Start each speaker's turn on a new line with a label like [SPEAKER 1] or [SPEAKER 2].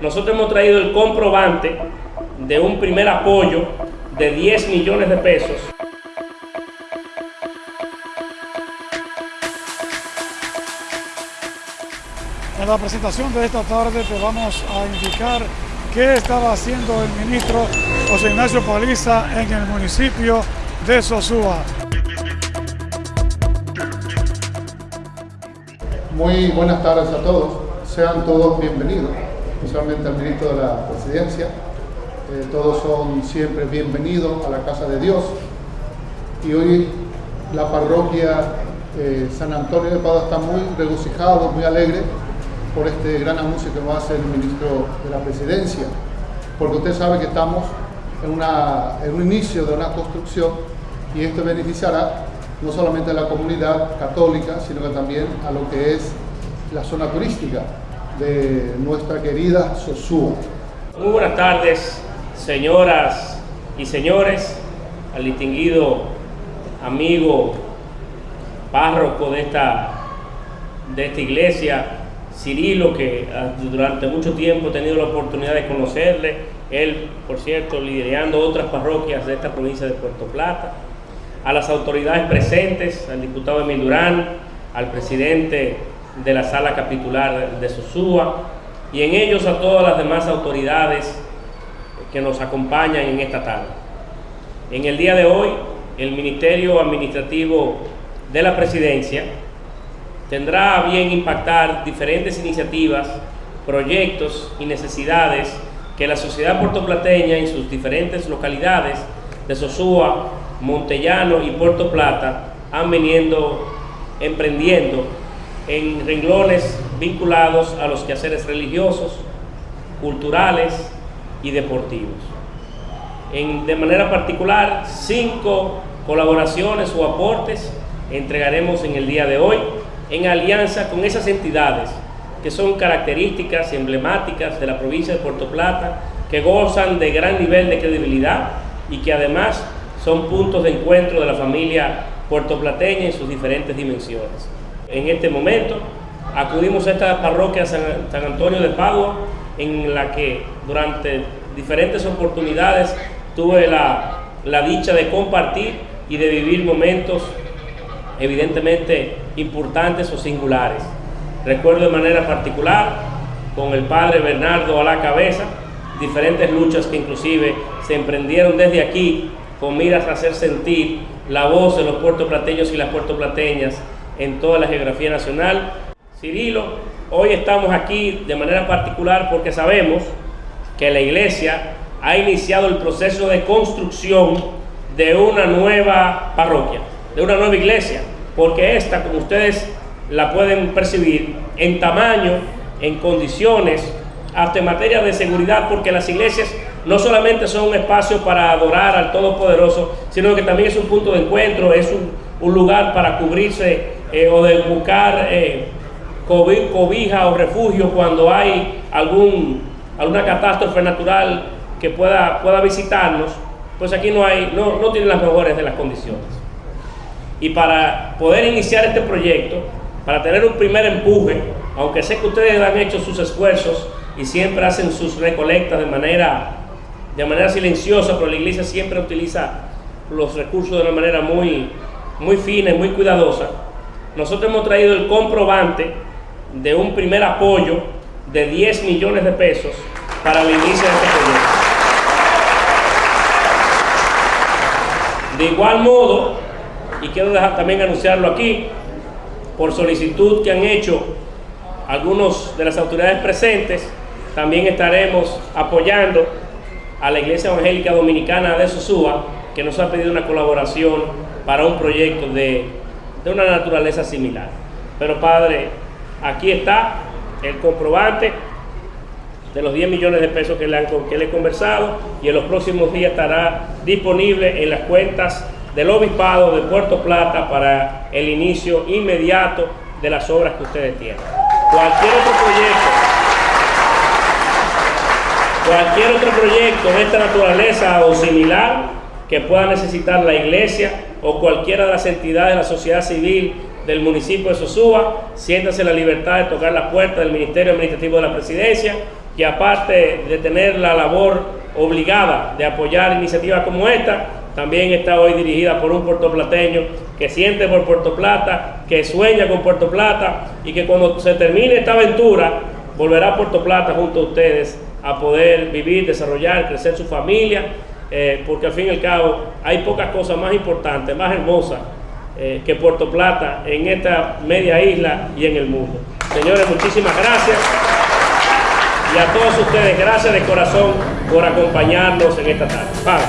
[SPEAKER 1] nosotros hemos traído el comprobante de un primer apoyo de 10 millones de pesos.
[SPEAKER 2] En la presentación de esta tarde te vamos a indicar qué estaba haciendo el ministro José Ignacio Paliza en el municipio de Sosúa.
[SPEAKER 3] Muy buenas tardes a todos, sean todos bienvenidos, especialmente al ministro de la Presidencia. Eh, todos son siempre bienvenidos a la Casa de Dios. Y hoy la parroquia eh, San Antonio de Padua está muy regocijado, muy alegre por este gran anuncio que va a hacer el ministro de la Presidencia, porque usted sabe que estamos en, una, en un inicio de una construcción y esto beneficiará no solamente a la comunidad católica, sino que también a lo que es la zona turística de nuestra querida Sosúa.
[SPEAKER 1] Muy buenas tardes, señoras y señores, al distinguido amigo párroco de esta, de esta iglesia, Cirilo, que ah, durante mucho tiempo he tenido la oportunidad de conocerle, él, por cierto, liderando otras parroquias de esta provincia de Puerto Plata, a las autoridades presentes, al diputado Emil Durán, al presidente de la sala capitular de Sosúa, y en ellos a todas las demás autoridades que nos acompañan en esta tarde. En el día de hoy, el Ministerio Administrativo de la Presidencia tendrá a bien impactar diferentes iniciativas, proyectos y necesidades que la sociedad puertoplateña en sus diferentes localidades de Sosúa, Montellano y Puerto Plata han venido emprendiendo en renglones vinculados a los quehaceres religiosos, culturales y deportivos. En, de manera particular, cinco colaboraciones o aportes entregaremos en el día de hoy en alianza con esas entidades que son características emblemáticas de la provincia de Puerto Plata, que gozan de gran nivel de credibilidad y que además son puntos de encuentro de la familia puertoplateña en sus diferentes dimensiones. En este momento acudimos a esta parroquia San, San Antonio de Padua, en la que durante diferentes oportunidades tuve la, la dicha de compartir y de vivir momentos evidentemente importantes o singulares. Recuerdo de manera particular con el padre Bernardo a la cabeza, diferentes luchas que inclusive se emprendieron desde aquí con miras a hacer sentir la voz de los puertoplateños y las puertoplateñas en toda la geografía nacional. Cirilo, hoy estamos aquí de manera particular porque sabemos que la iglesia ha iniciado el proceso de construcción de una nueva parroquia, de una nueva iglesia, porque esta, como ustedes la pueden percibir, en tamaño, en condiciones, hasta en materia de seguridad, porque las iglesias no solamente son un espacio para adorar al Todopoderoso, sino que también es un punto de encuentro, es un, un lugar para cubrirse eh, o de buscar eh, cobija o refugio cuando hay algún, alguna catástrofe natural que pueda, pueda visitarnos, pues aquí no, hay, no, no tienen las mejores de las condiciones. Y para poder iniciar este proyecto, para tener un primer empuje, aunque sé que ustedes han hecho sus esfuerzos y siempre hacen sus recolectas de manera, de manera silenciosa, pero la iglesia siempre utiliza los recursos de una manera muy, muy fina y muy cuidadosa. Nosotros hemos traído el comprobante de un primer apoyo de 10 millones de pesos para el inicio de este proyecto. De igual modo, y quiero dejar también anunciarlo aquí, por solicitud que han hecho algunos de las autoridades presentes, también estaremos apoyando a la Iglesia Evangélica Dominicana de Sosúa, que nos ha pedido una colaboración para un proyecto de, de una naturaleza similar. Pero Padre, aquí está el comprobante de los 10 millones de pesos que le, han, que le he conversado y en los próximos días estará disponible en las cuentas del Obispado de Puerto Plata para el inicio inmediato de las obras que ustedes tienen. Cualquier otro proyecto, cualquier otro proyecto de esta naturaleza o similar que pueda necesitar la iglesia o cualquiera de las entidades de la sociedad civil del municipio de Sosúa, siéntase la libertad de tocar la puerta del Ministerio Administrativo de la Presidencia que aparte de tener la labor obligada de apoyar iniciativas como esta, también está hoy dirigida por un puertoplateño que siente por Puerto Plata, que sueña con Puerto Plata y que cuando se termine esta aventura volverá a Puerto Plata junto a ustedes a poder vivir, desarrollar, crecer su familia, eh, porque al fin y al cabo hay pocas cosas más importantes, más hermosas eh, que Puerto Plata en esta media isla y en el mundo. Señores, muchísimas gracias. Y a todos ustedes, gracias de corazón por acompañarnos en esta tarde.